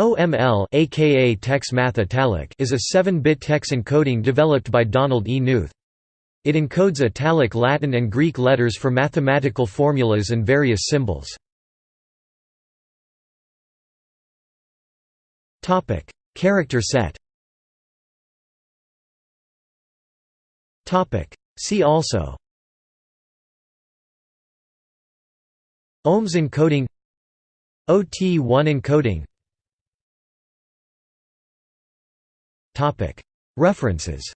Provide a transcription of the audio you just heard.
OML aka TeX Math Italic is a 7-bit TeX encoding developed by Donald E. Knuth. It encodes italic Latin and Greek letters for mathematical formulas and various symbols. Topic: Character set. Topic: See also. OMS encoding OT1 encoding References